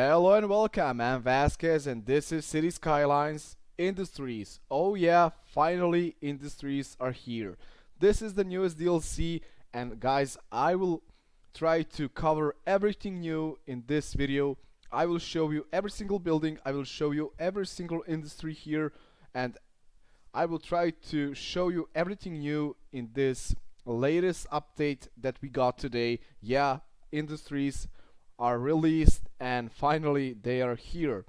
Hello and welcome, I'm Vasquez and this is Cities Skylines Industries. Oh yeah, finally Industries are here. This is the newest DLC and guys, I will try to cover everything new in this video. I will show you every single building, I will show you every single industry here and I will try to show you everything new in this latest update that we got today. Yeah, Industries are released and finally they are here.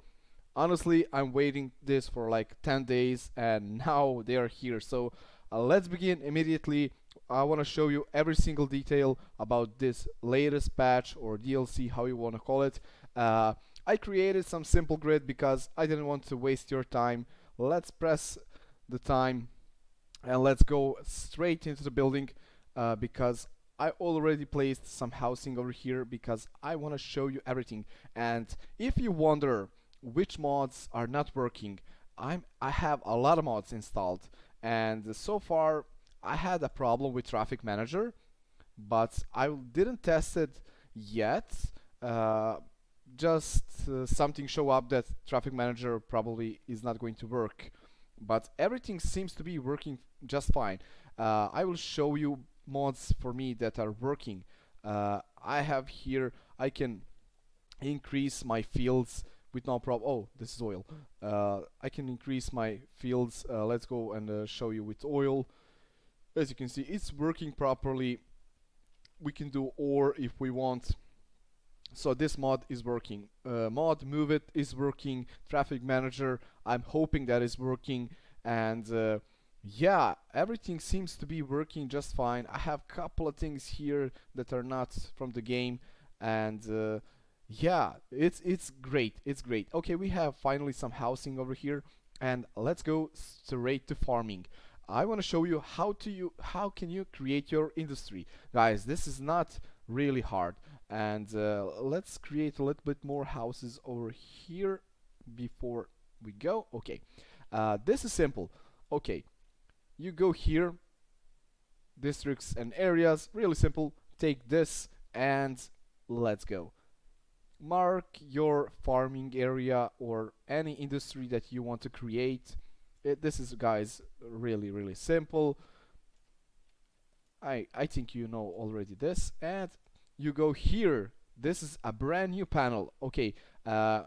Honestly I'm waiting this for like 10 days and now they are here. So uh, let's begin immediately. I want to show you every single detail about this latest patch or DLC how you want to call it. Uh, I created some simple grid because I didn't want to waste your time. Let's press the time and let's go straight into the building uh, because I already placed some housing over here because I want to show you everything. And if you wonder which mods are not working I'm I have a lot of mods installed. And so far I had a problem with traffic manager but I didn't test it yet. Uh, just uh, something show up that traffic manager probably is not going to work. But everything seems to be working just fine. Uh, I will show you mods for me that are working. Uh, I have here I can increase my fields with no problem oh this is oil. Uh, I can increase my fields uh, let's go and uh, show you with oil. As you can see it's working properly. We can do ore if we want. So this mod is working. Uh, mod move it is working. Traffic manager I'm hoping that is working. And uh, yeah everything seems to be working just fine. I have a couple of things here that are not from the game and uh, yeah it's it's great it's great. Okay we have finally some housing over here and let's go straight to farming. I want to show you how to you how can you create your industry. Guys this is not really hard and uh, let's create a little bit more houses over here before we go. Okay uh, this is simple. Okay you go here districts and areas really simple take this and let's go. Mark your farming area or any industry that you want to create. It, this is guys really really simple. I I think you know already this. And you go here. This is a brand new panel. Okay uh,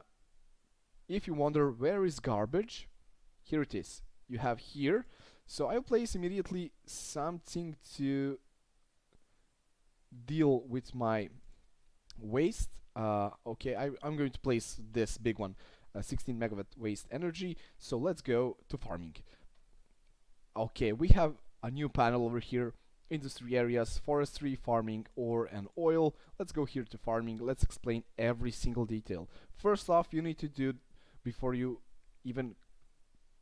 if you wonder where is garbage here it is. You have here so I'll place immediately something to deal with my waste. Uh, okay, I, am going to place this big one, uh, 16 megawatt waste energy. So let's go to farming. Okay, we have a new panel over here. Industry areas, forestry, farming, ore and oil. Let's go here to farming. Let's explain every single detail. First off, you need to do before you even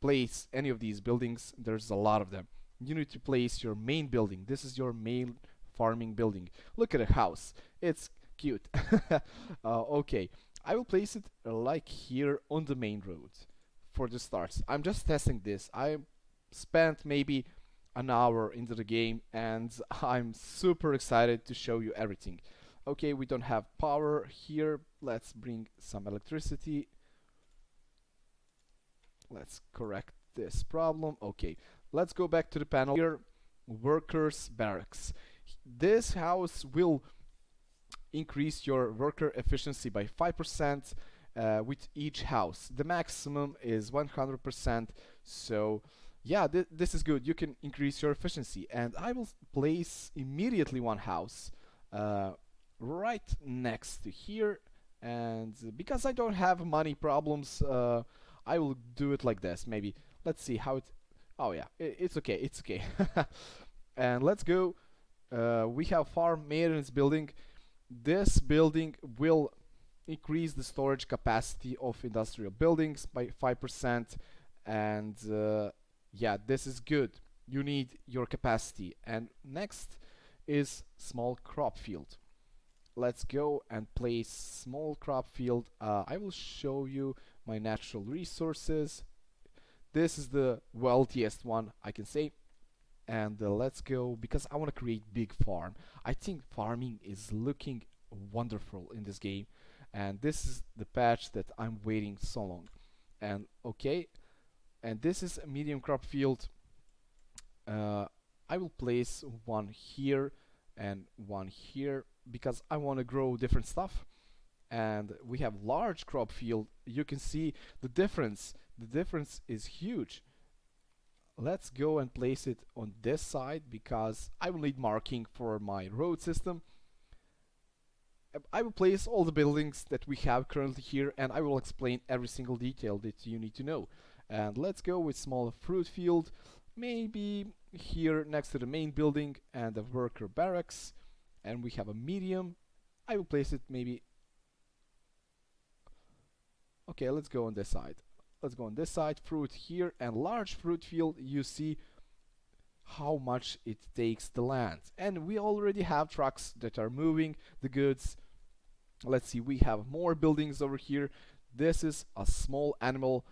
place any of these buildings there's a lot of them. You need to place your main building. This is your main farming building. Look at a house. It's cute. Uh, okay. I will place it uh, like here on the main road for the starts. I'm just testing this. I spent maybe an hour into the game and I'm super excited to show you everything. Okay we don't have power here. Let's bring some electricity let's correct this problem. Okay let's go back to the panel here. Workers barracks. This house will increase your worker efficiency by 5% uh, with each house. The maximum is 100% so yeah th this is good. You can increase your efficiency. And I will place immediately one house uh, right next to here. And because I don't have money problems uh, I will do it like this maybe. Let's see how it oh yeah it, it's okay it's okay. And let's go. Uh, we have farm maintenance building. This building will increase the storage capacity of industrial buildings by 5% and uh, yeah this is good. You need your capacity. And next is small crop field. Let's go and place small crop field. Uh, I will show you my natural resources. This is the wealthiest one I can say. And uh, let's go because I want to create big farm. I think farming is looking wonderful in this game. And this is the patch that I'm waiting so long. And okay. And this is a medium crop field. Uh, I will place one here and one here because I want to grow different stuff and we have large crop field you can see the difference. The difference is huge. Let's go and place it on this side because I will need marking for my road system. Um, I will place all the buildings that we have currently here and I will explain every single detail that you need to know. And let's go with small fruit field maybe here next to the main building and the worker barracks. And we have a medium. I will place it maybe okay let's go on this side. Let's go on this side. Fruit here and large fruit field. You see how much it takes the land. And we already have trucks that are moving the goods. Let's see we have more buildings over here. This is a small animal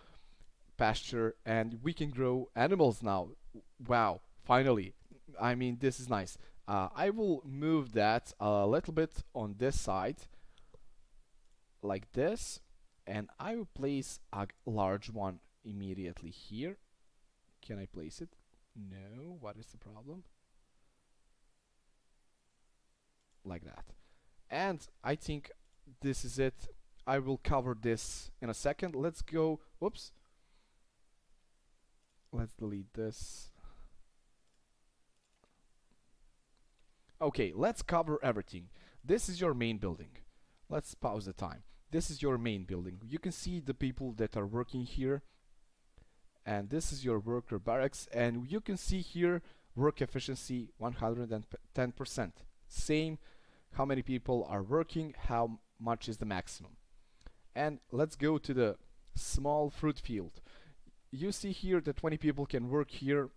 pasture and we can grow animals now. Wow finally. I mean this is nice. Uh, I will move that a little bit on this side like this and I will place a large one immediately here. Can I place it? No. What is the problem? Like that. And I think this is it. I will cover this in a second. Let's go. Whoops. Let's delete this. Okay let's cover everything. This is your main building. Let's pause the time this is your main building. You can see the people that are working here. And this is your worker barracks. And you can see here work efficiency 110% same how many people are working how much is the maximum. And let's go to the small fruit field. You see here that 20 people can work here.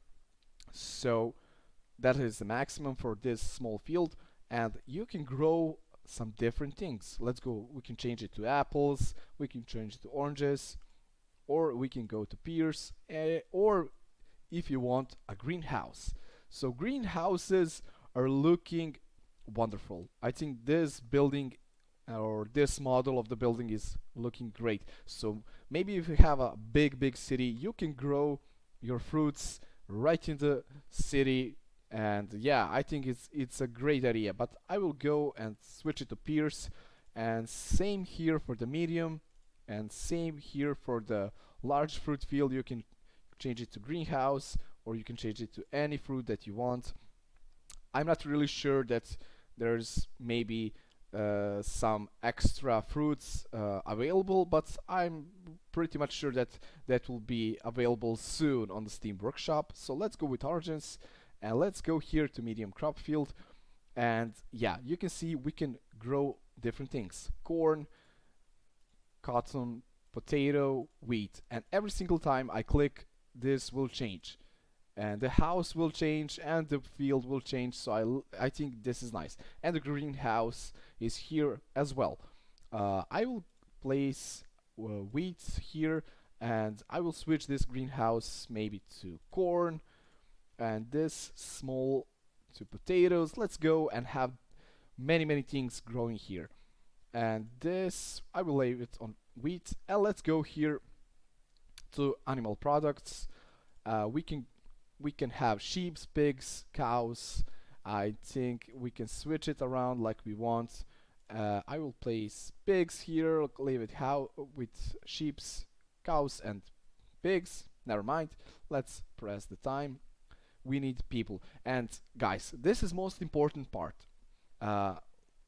So that is the maximum for this small field. And you can grow some different things. Let's go, we can change it to apples, we can change it to oranges, or we can go to pears, uh, or if you want a greenhouse. So greenhouses are looking wonderful. I think this building or this model of the building is looking great. So maybe if you have a big, big city, you can grow your fruits right in the city and yeah I think it's it's a great idea. But I will go and switch it to pears and same here for the medium. And same here for the large fruit field. You can change it to greenhouse or you can change it to any fruit that you want. I'm not really sure that there's maybe uh, some extra fruits uh, available but I'm pretty much sure that that will be available soon on the Steam Workshop. So let's go with origins and let's go here to medium crop field. And yeah you can see we can grow different things. Corn cotton potato wheat. And every single time I click this will change. And the house will change and the field will change. So I, I think this is nice. And the greenhouse is here as well. Uh, I will place uh, wheat here and I will switch this greenhouse maybe to corn and this small to potatoes. Let's go and have many many things growing here. And this I will leave it on wheat. And let's go here to animal products. Uh, we can we can have sheep pigs cows. I think we can switch it around like we want. Uh, I will place pigs here leave it how with sheeps cows and pigs. Never mind. Let's press the time we need people. And guys this is most important part. Uh,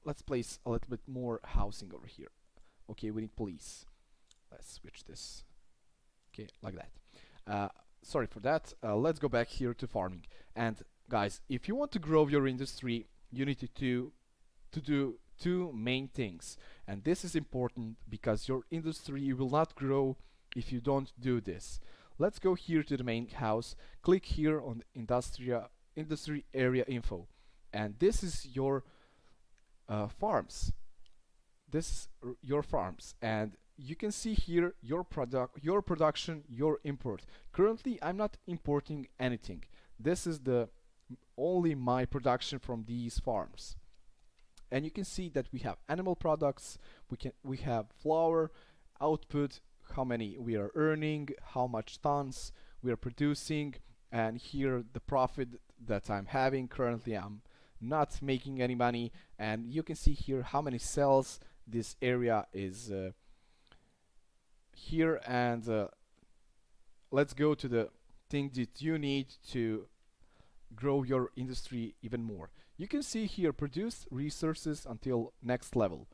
let's place a little bit more housing over here. Okay we need police. Let's switch this. Okay like that. Uh, sorry for that. Uh, let's go back here to farming. And guys if you want to grow your industry you need to do to do two main things. And this is important because your industry will not grow if you don't do this Let's go here to the main house, click here on Industria, Industry Area Info and this is your uh, farms. This is your farms and you can see here your product, your production, your import. Currently I'm not importing anything. This is the only my production from these farms. and you can see that we have animal products we can we have flour output how many we are earning how much tons we are producing and here the profit that I'm having. Currently I'm not making any money and you can see here how many cells this area is uh, here. And uh, let's go to the thing that you need to grow your industry even more. You can see here produce resources until next level.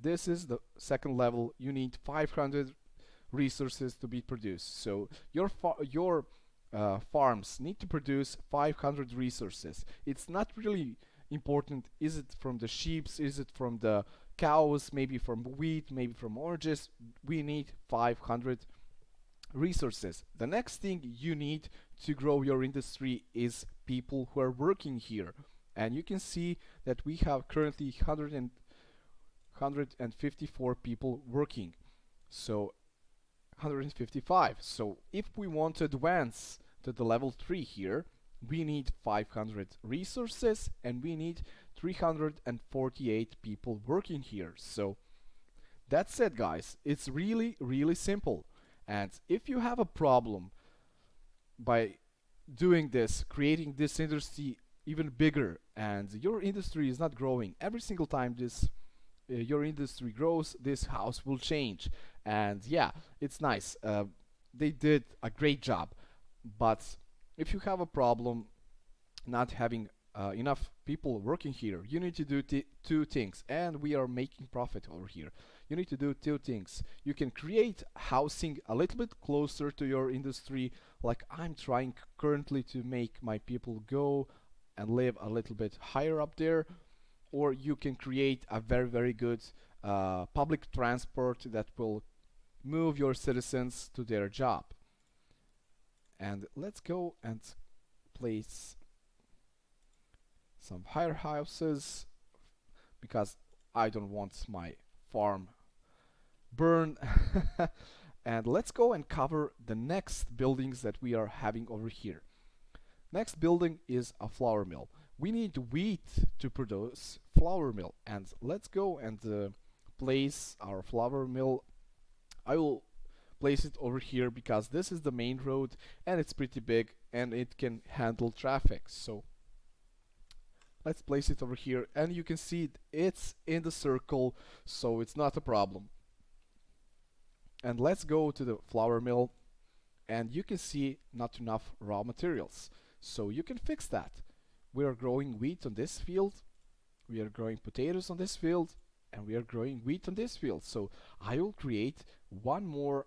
This is the second level. You need 500 resources to be produced. So your your uh, farms need to produce 500 resources. It's not really important is it from the sheep is it from the cows maybe from wheat maybe from oranges. We need 500 resources. The next thing you need to grow your industry is people who are working here. And you can see that we have currently 100 and 154 people working. So 155 so if we want to advance to the level 3 here we need 500 resources and we need 348 people working here. So that's it guys it's really really simple. And if you have a problem by doing this creating this industry even bigger and your industry is not growing every single time this uh, your industry grows this house will change and yeah it's nice. Uh, they did a great job. But if you have a problem not having uh, enough people working here you need to do two things. And we are making profit over here. You need to do two things. You can create housing a little bit closer to your industry. Like I'm trying currently to make my people go and live a little bit higher up there. Or you can create a very very good uh, public transport that will move your citizens to their job. And let's go and place some higher houses because I don't want my farm burn. And let's go and cover the next buildings that we are having over here. Next building is a flour mill. We need wheat to produce flour mill. And let's go and uh, place our flour mill I will place it over here because this is the main road and it's pretty big and it can handle traffic. So let's place it over here and you can see it, it's in the circle so it's not a problem. And let's go to the flour mill and you can see not enough raw materials. So you can fix that. We are growing wheat on this field we are growing potatoes on this field and we are growing wheat on this field. So I will create one more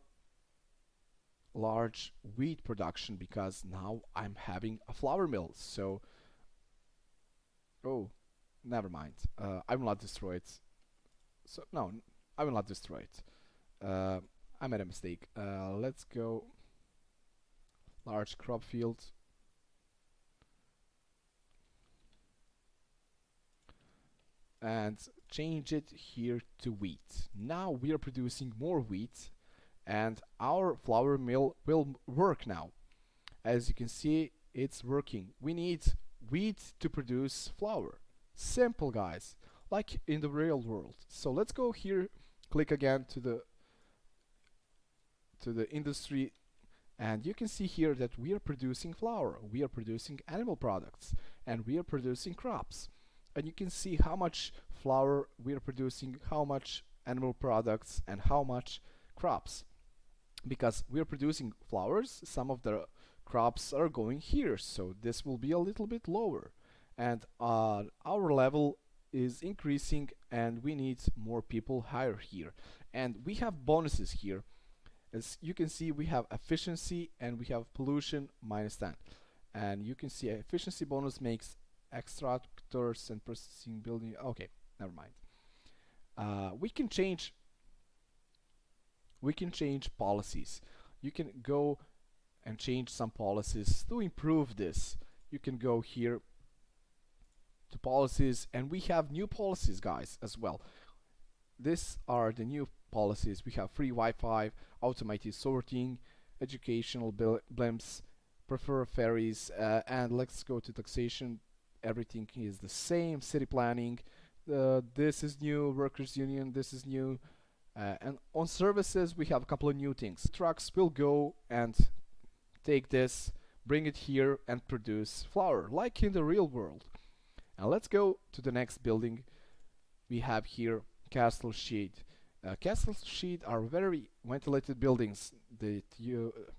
large wheat production because now I'm having a flour mill. So oh never mind. Uh, I will not destroy it. So no I will not destroy it. Uh, I made a mistake. Uh, let's go. Large crop field and change it here to wheat. Now we are producing more wheat and our flour mill will work now. As you can see it's working. We need wheat to produce flour. Simple guys like in the real world. So let's go here click again to the to the industry and you can see here that we are producing flour. We are producing animal products and we are producing crops and you can see how much flour we are producing how much animal products and how much crops. Because we are producing flowers some of the crops are going here so this will be a little bit lower. And uh, our level is increasing and we need more people higher here. And we have bonuses here. As you can see we have efficiency and we have pollution minus 10 and you can see efficiency bonus makes extractors and processing building okay never mind uh, we can change we can change policies. You can go and change some policies to improve this. You can go here to policies and we have new policies guys as well. These are the new policies. We have free Wi-Fi, automated sorting, educational blimps, prefer ferries uh, and let's go to taxation. Everything is the same. City planning, uh, this is new workers union this is new uh, and on services we have a couple of new things trucks will go and take this bring it here and produce flour like in the real world and let's go to the next building we have here cattle shed uh, cattle shed are very ventilated buildings that you uh,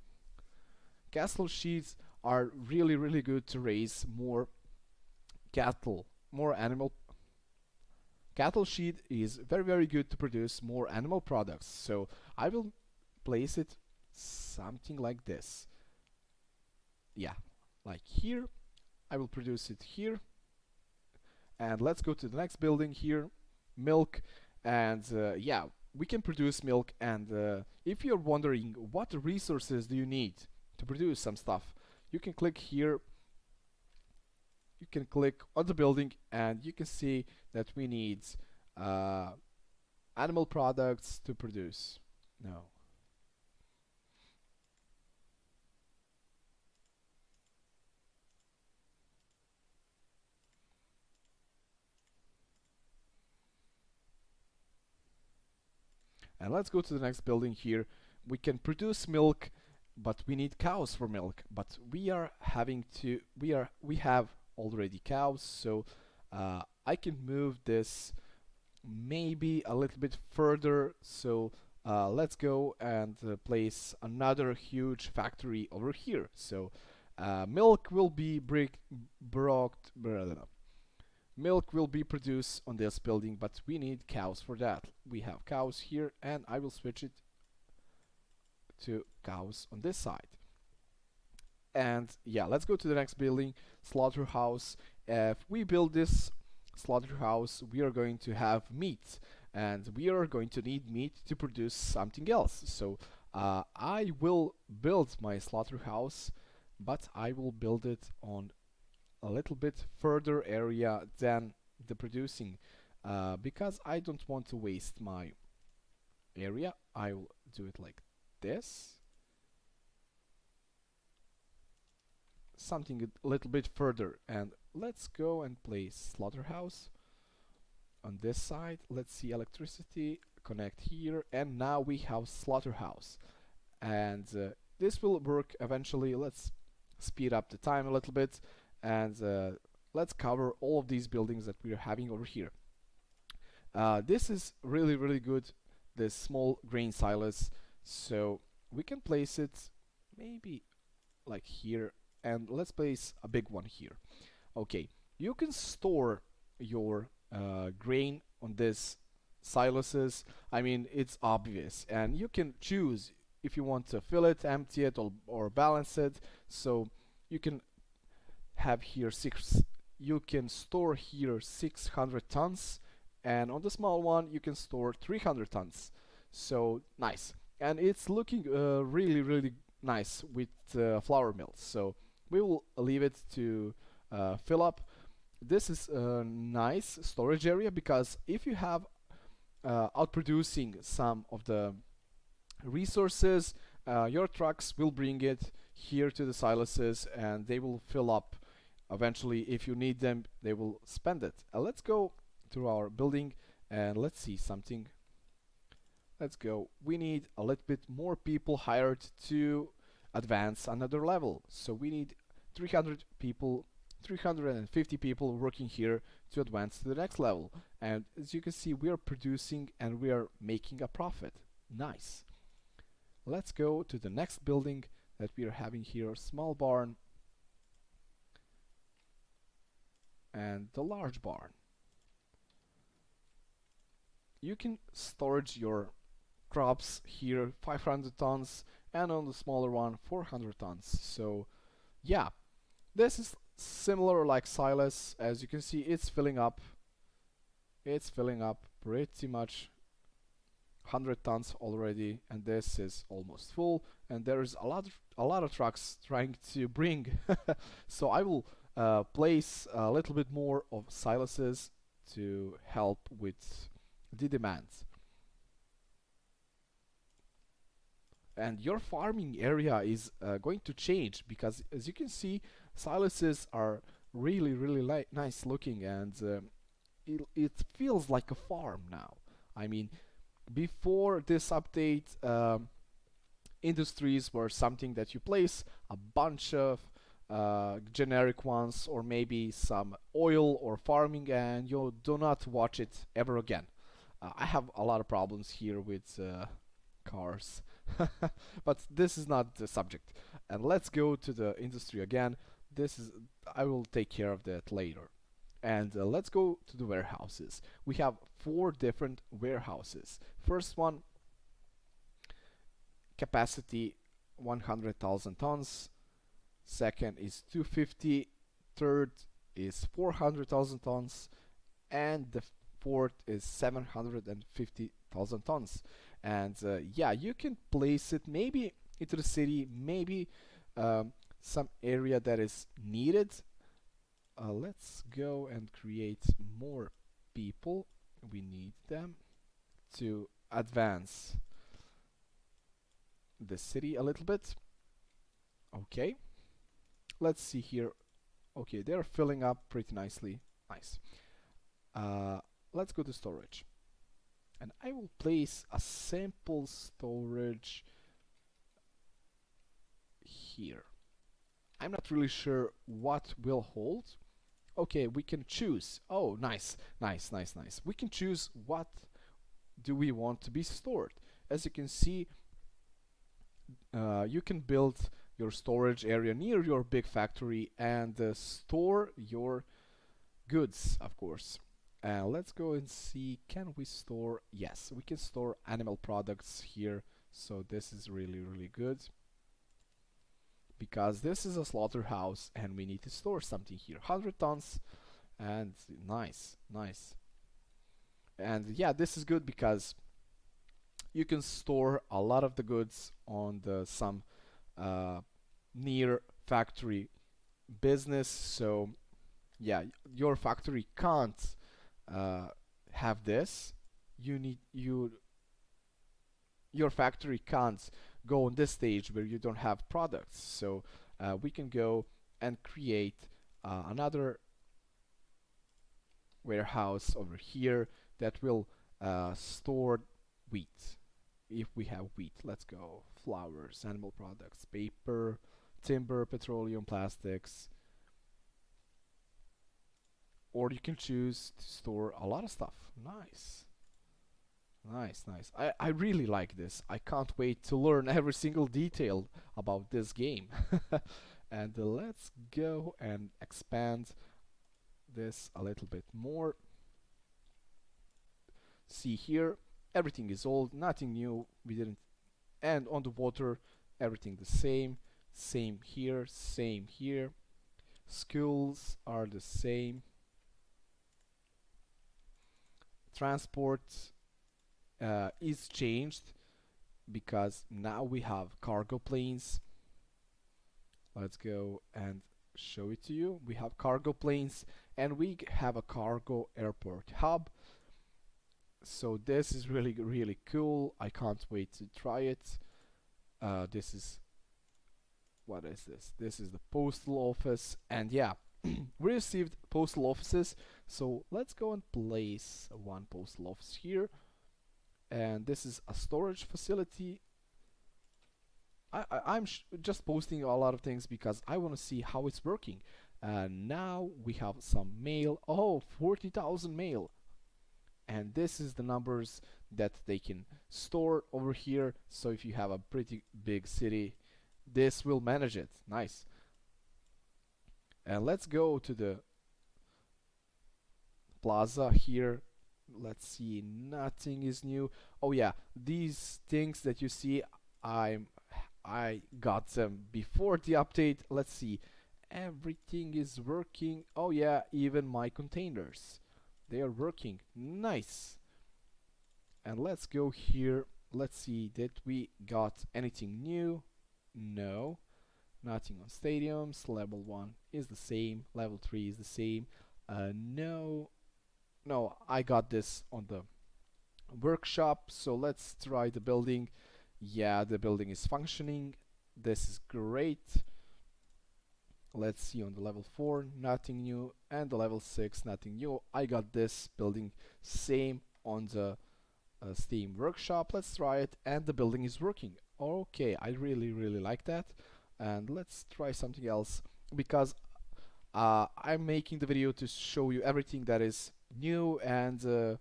cattle sheds are really really good to raise more cattle more animal cattle shed is very very good to produce more animal products. So I will place it something like this. Yeah like here. I will produce it here. And let's go to the next building here. Milk and uh, yeah we can produce milk. And uh, if you're wondering what resources do you need to produce some stuff you can click here you can click on the building and you can see that we need uh, animal products to produce. No. And let's go to the next building here. We can produce milk but we need cows for milk. But we are having to we are we have already cows so uh, I can move this maybe a little bit further. So uh, let's go and uh, place another huge factory over here. So uh, milk will be brick brought milk will be produced on this building but we need cows for that. We have cows here and I will switch it to cows on this side and yeah let's go to the next building slaughterhouse. If we build this slaughterhouse we are going to have meat. And we are going to need meat to produce something else. So uh, I will build my slaughterhouse but I will build it on a little bit further area than the producing. Uh, because I don't want to waste my area. I will do it like this something a little bit further and let's go and place slaughterhouse. On this side let's see electricity connect here and now we have slaughterhouse. And uh, this will work eventually. Let's speed up the time a little bit and uh, let's cover all of these buildings that we are having over here. Uh, this is really really good this small grain silos. So we can place it maybe like here and let's place a big one here. Okay you can store your uh, grain on this silos I mean it's obvious and you can choose if you want to fill it empty it or, or balance it. So you can have here six you can store here 600 tons and on the small one you can store 300 tons. So nice. And it's looking uh, really really nice with uh, flour mills. So we will leave it to uh, fill up this is a nice storage area because if you have uh, outproducing some of the resources uh, your trucks will bring it here to the silos and they will fill up. Eventually if you need them they will spend it. Uh, let's go to our building and let's see something. Let's go. We need a little bit more people hired to advance another level. So we need 300 people 350 people working here to advance to the next level. And as you can see we are producing and we are making a profit. Nice. Let's go to the next building that we are having here small barn and the large barn. You can storage your crops here 500 tons and on the smaller one 400 tons. So yeah this is similar like silos. as you can see it's filling up. It's filling up pretty much 100 tons already and this is almost full. And there is a lot of, a lot of trucks trying to bring so I will uh, place a little bit more of silas's to help with the demands and your farming area is uh, going to change because as you can see silos are really really nice looking and uh, it, it feels like a farm now I mean before this update um, industries were something that you place a bunch of uh, generic ones or maybe some oil or farming and you do not watch it ever again. Uh, I have a lot of problems here with uh, cars but this is not the subject. And let's go to the industry again. This is I will take care of that later. And uh, let's go to the warehouses. We have four different warehouses. First one capacity 100,000 tons. Second is 250 third is 400,000 tons. And the fourth is 750,000 tons and uh, yeah you can place it maybe into the city maybe um, some area that is needed. Uh, let's go and create more people. We need them to advance the city a little bit. Okay. Let's see here. Okay they're filling up pretty nicely. Nice. Uh, let's go to storage and I will place a sample storage here. I'm not really sure what will hold. Okay we can choose. Oh nice nice nice nice. We can choose what do we want to be stored. As you can see uh, you can build your storage area near your big factory and uh, store your goods of course uh, let's go and see can we store yes we can store animal products here. So this is really really good. Because this is a slaughterhouse and we need to store something here. 100 tons. And nice nice. And yeah this is good because you can store a lot of the goods on the some uh, near factory business. So yeah your factory can't uh, have this you need you your factory can't go on this stage where you don't have products. So uh, we can go and create uh, another warehouse over here that will uh, store wheat. If we have wheat let's go. Flowers animal products paper timber petroleum plastics or you can choose to store a lot of stuff nice Nice, nice. I, I really like this. I can't wait to learn every single detail about this game. and uh, let's go and expand this a little bit more. See here, everything is old, nothing new. We didn't. And on the water, everything the same. Same here, same here. Schools are the same. Transport uh, is changed because now we have cargo planes. Let's go and show it to you. We have cargo planes and we have a cargo airport hub. So this is really really cool. I can't wait to try it. Uh, this is what is this? This is the postal office. And yeah we received postal offices so let's go and place one post office here. And this is a storage facility. I, am just posting a lot of things because I want to see how it's working. And now we have some mail. Oh 40,000 mail. And this is the numbers that they can store over here. So if you have a pretty big city this will manage it. Nice. And let's go to the plaza here. Let's see nothing is new. Oh yeah these things that you see I'm I got them before the update. Let's see everything is working. Oh yeah even my containers they are working. Nice. And let's go here. Let's see did we got anything new? No. Nothing on stadiums. Level 1 is the same. Level 3 is the same. Uh, no no I got this on the workshop so let's try the building. Yeah the building is functioning. This is great. Let's see on the level 4 nothing new and the level 6 nothing new. I got this building same on the uh, Steam workshop. Let's try it and the building is working. Okay I really really like that. And let's try something else because uh, I'm making the video to show you everything that is new and uh,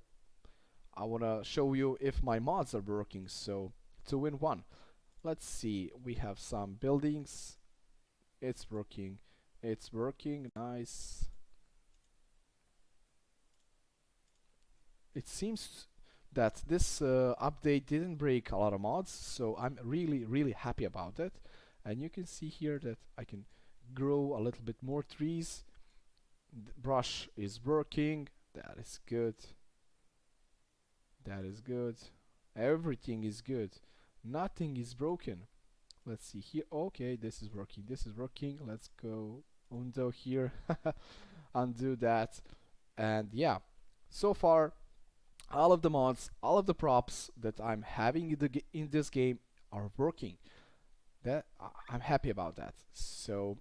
I wanna show you if my mods are working. So two in one. Let's see. We have some buildings. It's working. It's working. Nice. It seems that this uh, update didn't break a lot of mods so I'm really really happy about it. And you can see here that I can grow a little bit more trees. The brush is working that is good. That is good. Everything is good. Nothing is broken. Let's see here. Okay this is working this is working. Let's go undo here undo that. And yeah so far all of the mods all of the props that I'm having in, the in this game are working. That I'm happy about that. So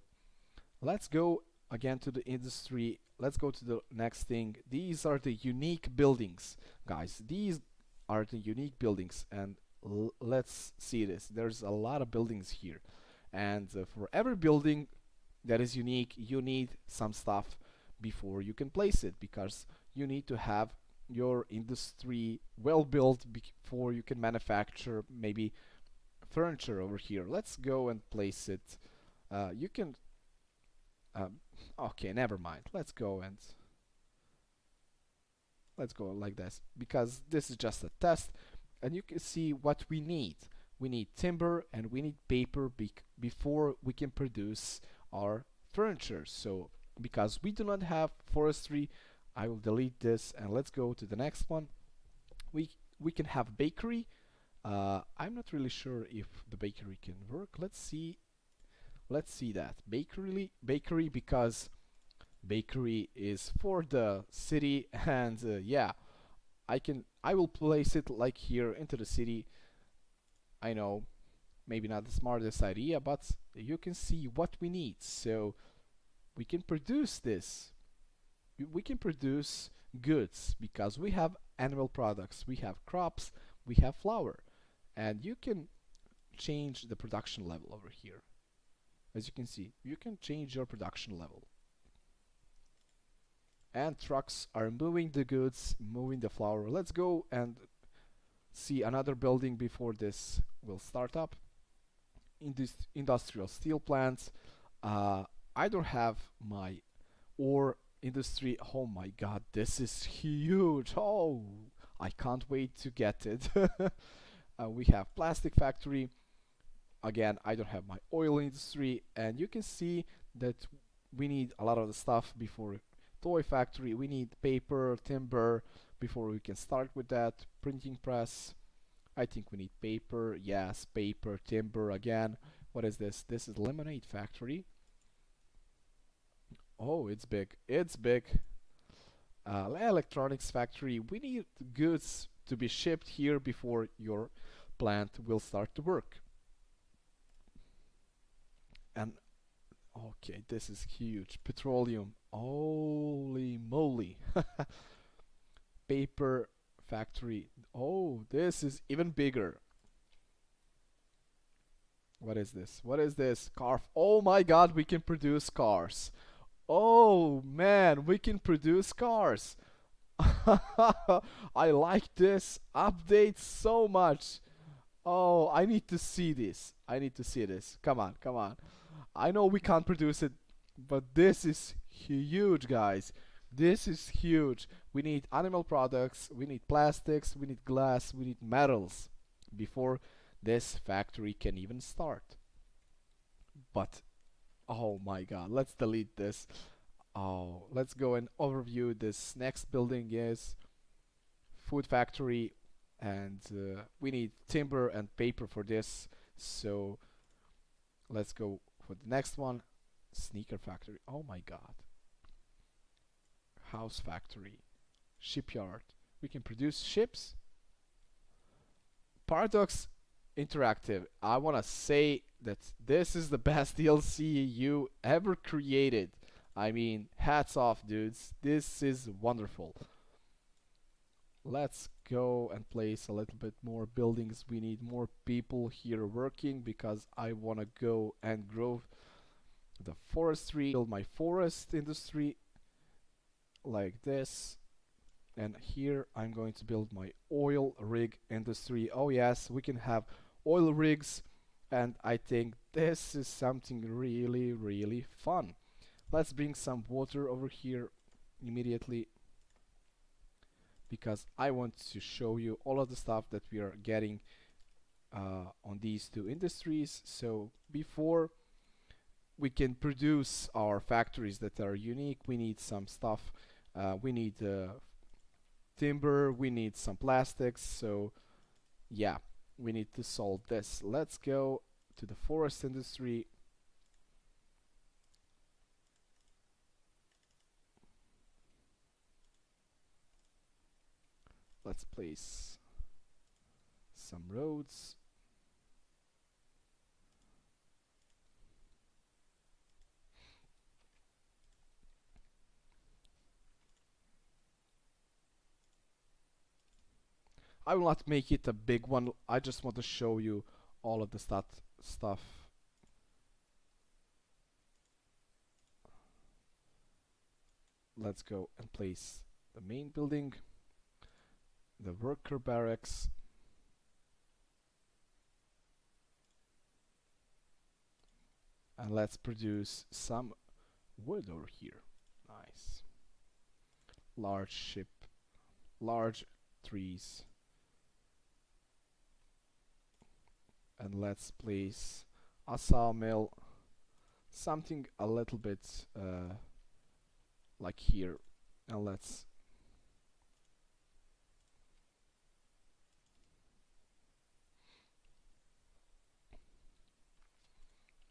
let's go again to the industry. Let's go to the next thing. These are the unique buildings guys. These are the unique buildings and let's see this. There's a lot of buildings here and uh, for every building that is unique you need some stuff before you can place it because you need to have your industry well built before you can manufacture maybe furniture over here. Let's go and place it. Uh, you can um, okay never mind. Let's go and let's go like this because this is just a test and you can see what we need. We need timber and we need paper before we can produce our furniture. So because we do not have forestry I will delete this and let's go to the next one. We we can have bakery. Uh, I'm not really sure if the bakery can work. Let's see let's see that. Bakery bakery because bakery is for the city and uh, yeah I can I will place it like here into the city. I know maybe not the smartest idea but you can see what we need. So we can produce this. We can produce goods because we have animal products. We have crops. We have flour. And you can change the production level over here as you can see you can change your production level. And trucks are moving the goods moving the flour. Let's go and see another building before this will start up. In this industrial steel plants. Uh, I don't have my ore industry. Oh my god this is huge. Oh I can't wait to get it. Uh, we have plastic factory again I don't have my oil industry and you can see that we need a lot of the stuff before toy factory. We need paper timber before we can start with that printing press. I think we need paper yes paper timber again. What is this? This is lemonade factory. Oh it's big it's big. Uh, electronics factory we need goods to be shipped here before your plant will start to work and okay this is huge. Petroleum. Holy moly. Paper factory. Oh this is even bigger. What is this? What is this? Car oh my god we can produce cars. Oh man we can produce cars. I like this update so much. Oh I need to see this. I need to see this. Come on come on I know we can't produce it but this is huge guys. This is huge. We need animal products we need plastics we need glass we need metals before this factory can even start. But oh my god let's delete this. Oh let's go and overview this next building is food factory and uh, we need timber and paper for this. So let's go for the next one sneaker factory oh my god house factory shipyard we can produce ships paradox interactive i want to say that this is the best DLC you ever created. I mean, hats off, dudes. This is wonderful. Let's go and place a little bit more buildings. We need more people here working because I want to go and grow the forestry, build my forest industry like this. And here I'm going to build my oil rig industry. Oh yes, we can have oil rigs and I think this is something really really fun. Let's bring some water over here immediately because I want to show you all of the stuff that we are getting uh, on these two industries. So before we can produce our factories that are unique, we need some stuff. Uh, we need uh, timber, we need some plastics. So yeah, we need to solve this. Let's go to the forest industry. Let's place some roads. I will not make it a big one. I just want to show you all of the stat stuff. Let's go and place the main building, the worker barracks, and let's produce some wood over here. Nice. Large ship, large trees. and let's place a sawmill something a little bit uh, like here and let's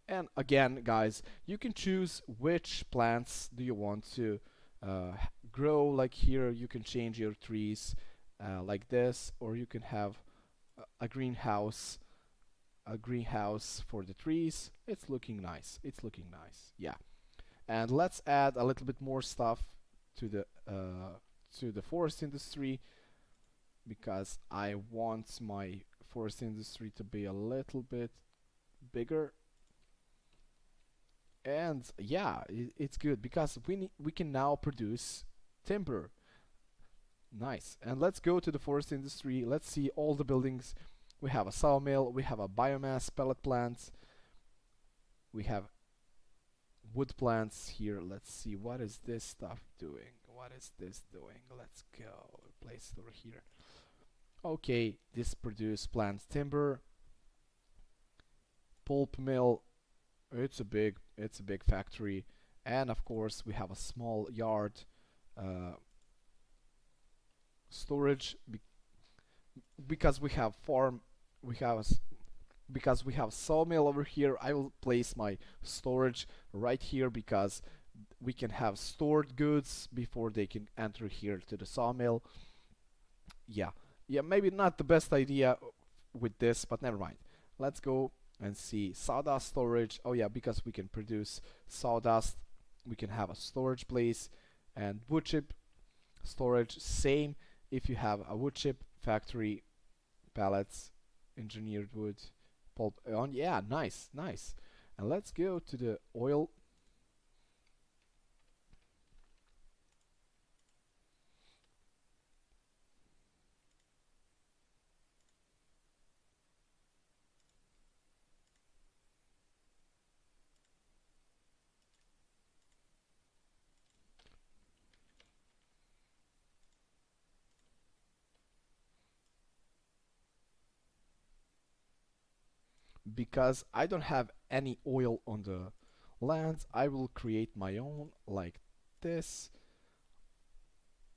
and again guys you can choose which plants do you want to uh, grow like here you can change your trees uh, like this or you can have a greenhouse a greenhouse for the trees. It's looking nice. It's looking nice. Yeah. And let's add a little bit more stuff to the uh, to the forest industry because I want my forest industry to be a little bit bigger and yeah it, it's good because we we can now produce timber. Nice. And let's go to the forest industry. Let's see all the buildings. We have a sawmill, we have a biomass pellet plant, we have wood plants here. Let's see, what is this stuff doing? What is this doing? Let's go, place over here. Okay, this produce plant timber, pulp mill, it's a big, it's a big factory, and of course we have a small yard uh, storage be because we have farm we have because we have sawmill over here I will place my storage right here because we can have stored goods before they can enter here to the sawmill. Yeah. Yeah maybe not the best idea with this but never mind. Let's go and see sawdust storage. Oh yeah because we can produce sawdust we can have a storage place and wood chip storage. Same if you have a wood chip factory pallets engineered wood pulp on yeah nice nice. And let's go to the oil because I don't have any oil on the lands I will create my own like this.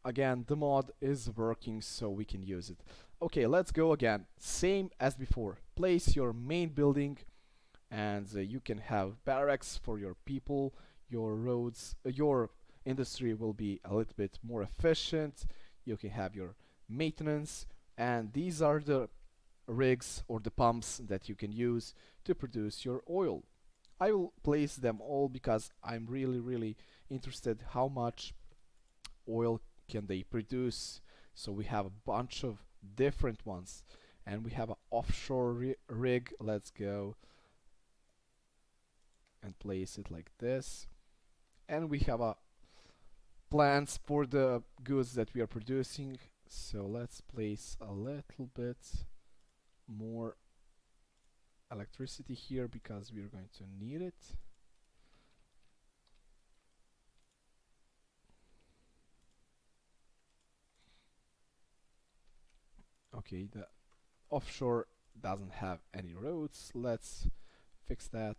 Again the mod is working so we can use it. Okay let's go again. Same as before. Place your main building and uh, you can have barracks for your people. Your roads uh, your industry will be a little bit more efficient. You can have your maintenance and these are the rigs or the pumps that you can use to produce your oil. I will place them all because I'm really really interested how much oil can they produce. So we have a bunch of different ones. And we have an offshore ri rig. Let's go and place it like this. And we have a plans for the goods that we are producing. So let's place a little bit more electricity here because we are going to need it. Okay the offshore doesn't have any roads. Let's fix that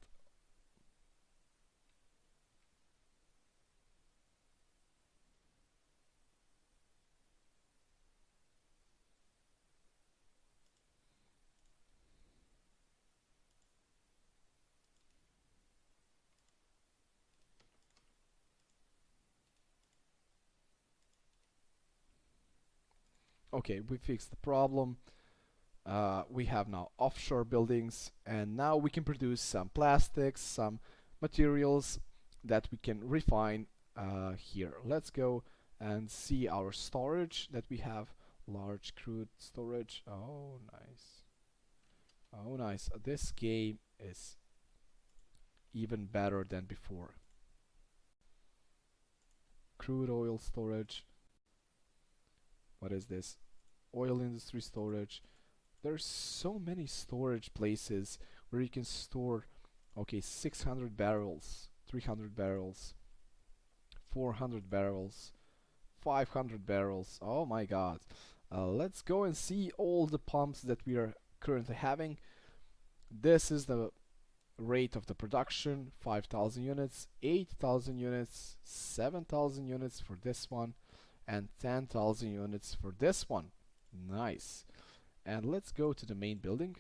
okay we fixed the problem. Uh, we have now offshore buildings and now we can produce some plastics some materials that we can refine uh, here. Let's go and see our storage that we have. Large crude storage. Oh nice. Oh nice. This game is even better than before. Crude oil storage. What is this oil industry storage. There's so many storage places where you can store okay 600 barrels 300 barrels 400 barrels 500 barrels. Oh my god. Uh, let's go and see all the pumps that we are currently having. This is the rate of the production 5000 units 8000 units 7000 units for this one and 10,000 units for this one nice. And let's go to the main building.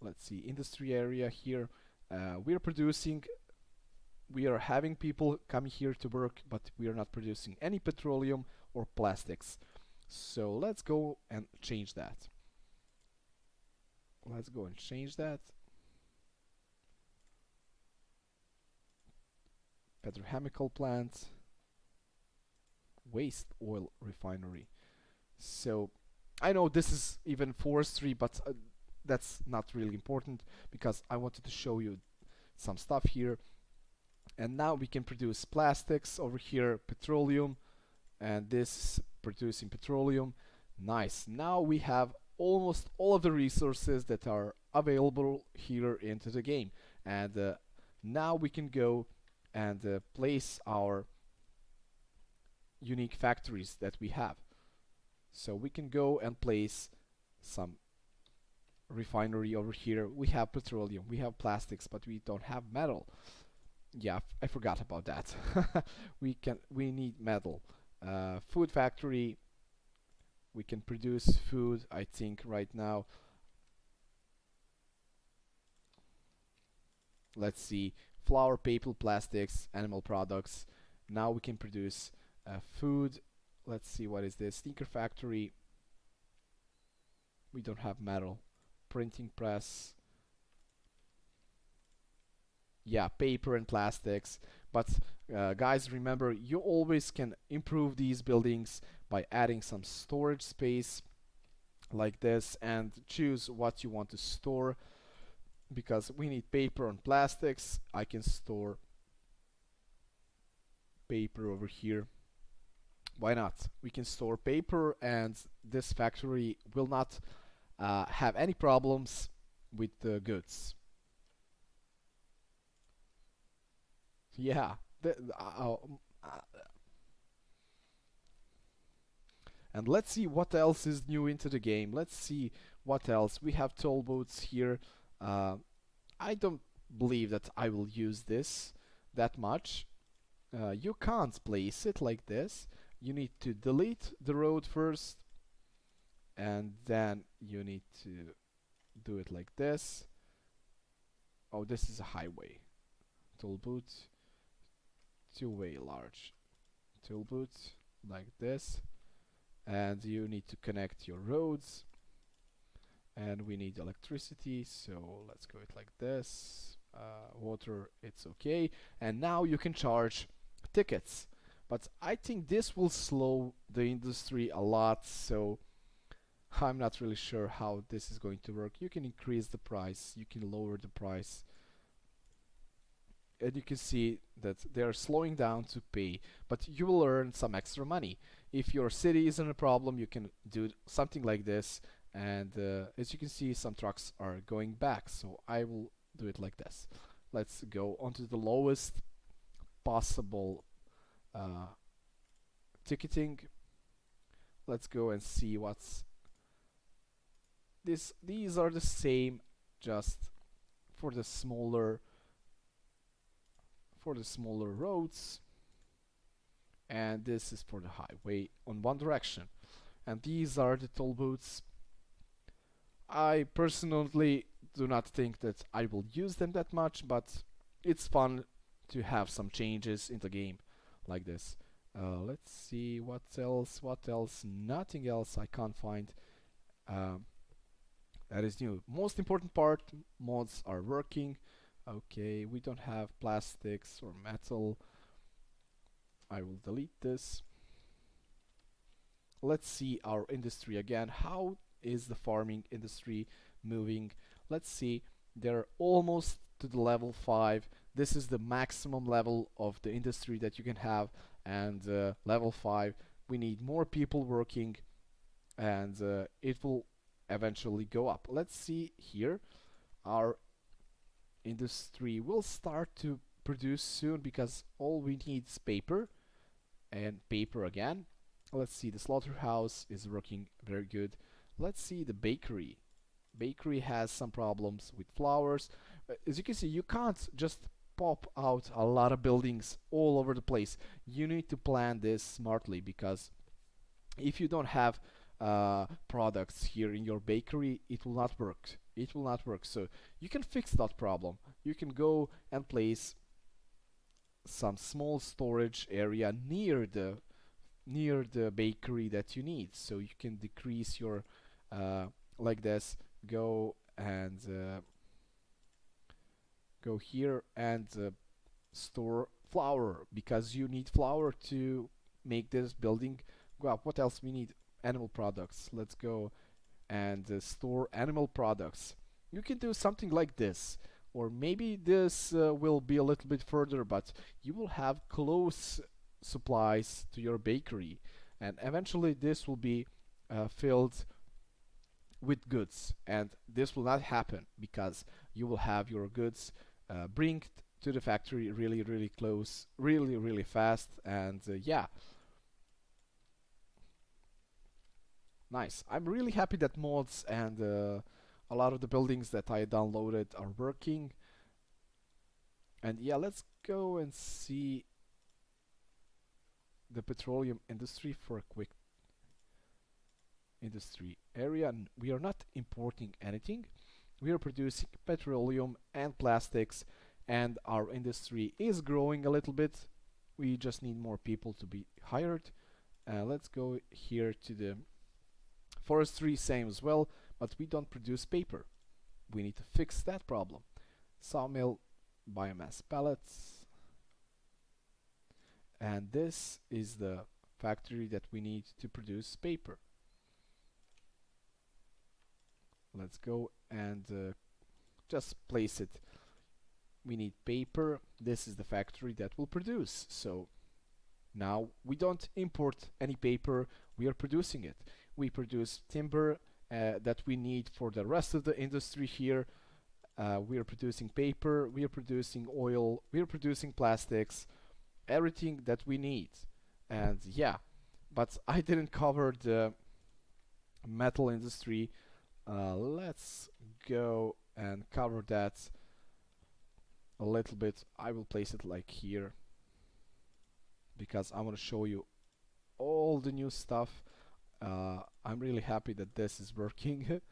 Let's see industry area here. Uh, we are producing we are having people coming here to work but we are not producing any petroleum or plastics. So let's go and change that. Let's go and change that. Petrochemical plant. Waste oil refinery. So I know this is even forestry but uh, that's not really important because I wanted to show you some stuff here. And now we can produce plastics over here petroleum and this producing petroleum. Nice. Now we have almost all of the resources that are available here into the game. And uh, now we can go and uh, place our unique factories that we have so we can go and place some refinery over here. We have petroleum we have plastics but we don't have metal. Yeah I forgot about that. We can we need metal. Uh, food factory we can produce food I think right now. Let's see flour paper plastics animal products. Now we can produce uh, food let's see what is this? Sneaker factory. We don't have metal. Printing press. Yeah paper and plastics. But uh, guys remember you always can improve these buildings by adding some storage space like this and choose what you want to store because we need paper and plastics. I can store paper over here why not? We can store paper and this factory will not uh, have any problems with the goods. Yeah the, uh, uh, and let's see what else is new into the game. Let's see what else. We have toll booths here. Uh, I don't believe that I will use this that much. Uh, you can't place it like this you need to delete the road first and then you need to do it like this. Oh this is a highway. Toll booth. Two-way large toll booth like this. And you need to connect your roads. And we need electricity so let's go it like this. Uh, water it's okay. And now you can charge tickets but I think this will slow the industry a lot so I'm not really sure how this is going to work. You can increase the price you can lower the price. And you can see that they are slowing down to pay but you will earn some extra money. If your city isn't a problem you can do something like this and uh, as you can see some trucks are going back so I will do it like this. Let's go onto the lowest possible uh, ticketing. Let's go and see what's this these are the same just for the smaller for the smaller roads. And this is for the highway on one direction. And these are the toll booths. I personally do not think that I will use them that much but it's fun to have some changes in the game like this. Uh, let's see what else what else? Nothing else I can't find. Um, that is new. Most important part mods are working. Okay we don't have plastics or metal. I will delete this. Let's see our industry again. How is the farming industry moving? Let's see they're almost to the level 5 this is the maximum level of the industry that you can have and uh, level 5 we need more people working and uh, it will eventually go up. Let's see here. Our industry will start to produce soon because all we need is paper and paper again. Let's see the slaughterhouse is working very good. Let's see the bakery. Bakery has some problems with flours. Uh, as you can see you can't just pop out a lot of buildings all over the place. You need to plan this smartly because if you don't have uh, products here in your bakery it will not work. It will not work. So you can fix that problem. You can go and place some small storage area near the near the bakery that you need. So you can decrease your uh, like this go and uh, go here and uh, store flour because you need flour to make this building go up. What else we need? Animal products. Let's go and uh, store animal products. You can do something like this or maybe this uh, will be a little bit further but you will have close supplies to your bakery and eventually this will be uh, filled with goods and this will not happen because you will have your goods uh, bring to the factory really really close really really fast and uh, yeah. Nice. I'm really happy that mods and uh, a lot of the buildings that I downloaded are working. And yeah let's go and see the petroleum industry for a quick industry area. And we are not importing anything we are producing petroleum and plastics and our industry is growing a little bit. We just need more people to be hired. Uh, let's go here to the forestry same as well but we don't produce paper. We need to fix that problem. Sawmill biomass pellets. And this is the factory that we need to produce paper let's go and uh, just place it. We need paper. This is the factory that will produce. So now we don't import any paper. We are producing it. We produce timber uh, that we need for the rest of the industry here. Uh, we are producing paper. We are producing oil. We are producing plastics. Everything that we need. And yeah but I didn't cover the metal industry uh, let's go and cover that a little bit. I will place it like here because I want to show you all the new stuff. Uh, I'm really happy that this is working.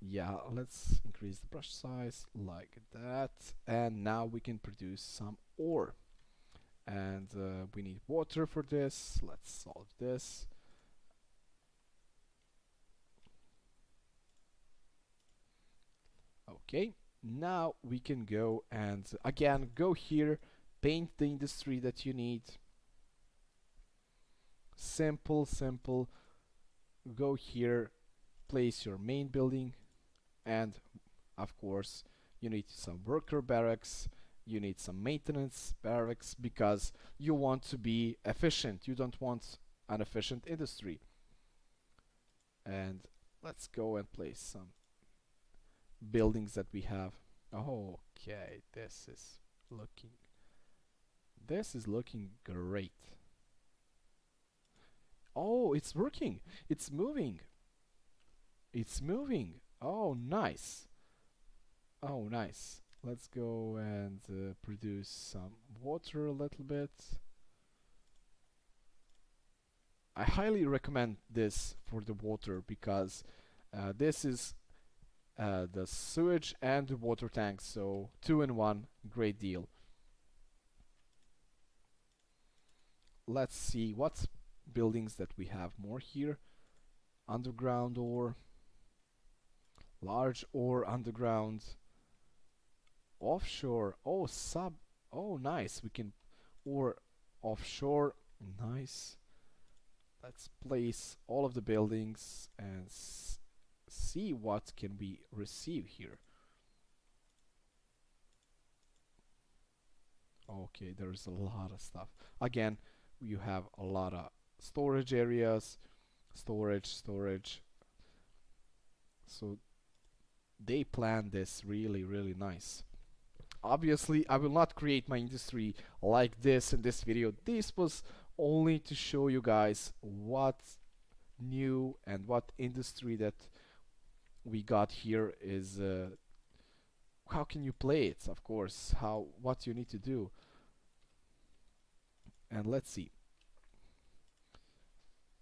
Yeah let's increase the brush size like that. And now we can produce some ore. And uh, we need water for this. Let's solve this okay now we can go and again go here paint the industry that you need. Simple simple go here place your main building and of course you need some worker barracks you need some maintenance barracks because you want to be efficient. You don't want an efficient industry. And let's go and place some buildings that we have. Okay this is looking this is looking great. Oh it's working. It's moving. It's moving. Oh nice. Oh nice. Let's go and uh, produce some water a little bit. I highly recommend this for the water because uh, this is uh, the sewage and the water tank so two in one great deal. Let's see what buildings that we have more here. Underground ore large ore underground offshore oh sub oh nice we can ore offshore nice. Let's place all of the buildings and see what can we receive here. Okay there's a lot of stuff. Again you have a lot of storage areas. Storage storage. So they plan this really really nice. Obviously I will not create my industry like this in this video. This was only to show you guys what new and what industry that we got here is uh, how can you play it of course? How what you need to do? And let's see.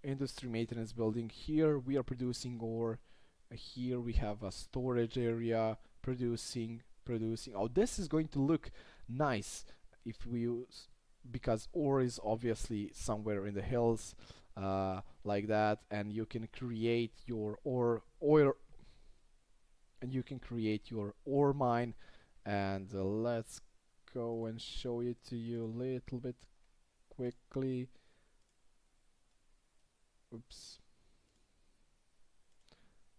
Industry maintenance building here we are producing ore. Uh, here we have a storage area producing producing. Oh this is going to look nice if we use because ore is obviously somewhere in the hills uh, like that and you can create your ore oil and you can create your ore mine. And uh, let's go and show it to you a little bit quickly. Oops.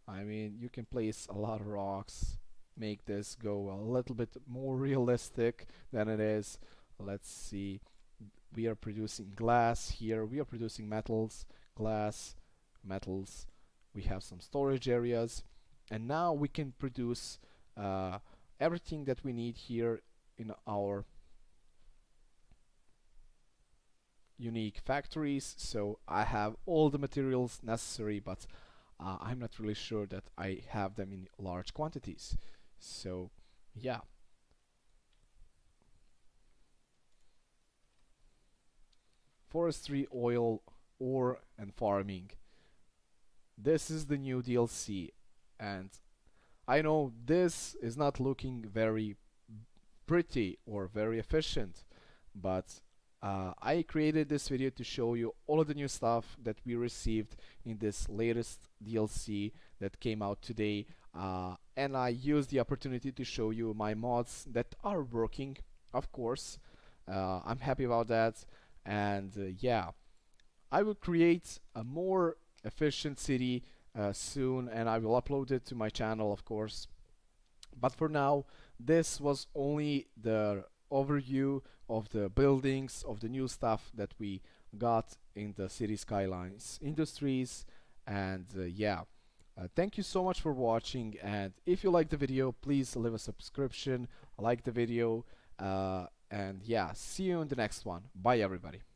I mean you can place a lot of rocks make this go a little bit more realistic than it is. Let's see. We are producing glass here. We are producing metals glass metals. We have some storage areas and now we can produce uh, everything that we need here in our unique factories. So I have all the materials necessary but uh, I'm not really sure that I have them in large quantities. So yeah. Forestry oil ore and farming. This is the new DLC and I know this is not looking very pretty or very efficient but uh, I created this video to show you all of the new stuff that we received in this latest DLC that came out today uh, and I used the opportunity to show you my mods that are working of course. Uh, I'm happy about that. And uh, yeah I will create a more efficient city uh, soon and I will upload it to my channel of course. But for now this was only the overview of the buildings of the new stuff that we got in the Cities Skylines industries and uh, yeah. Uh, thank you so much for watching and if you like the video please leave a subscription like the video uh, and yeah see you in the next one. Bye everybody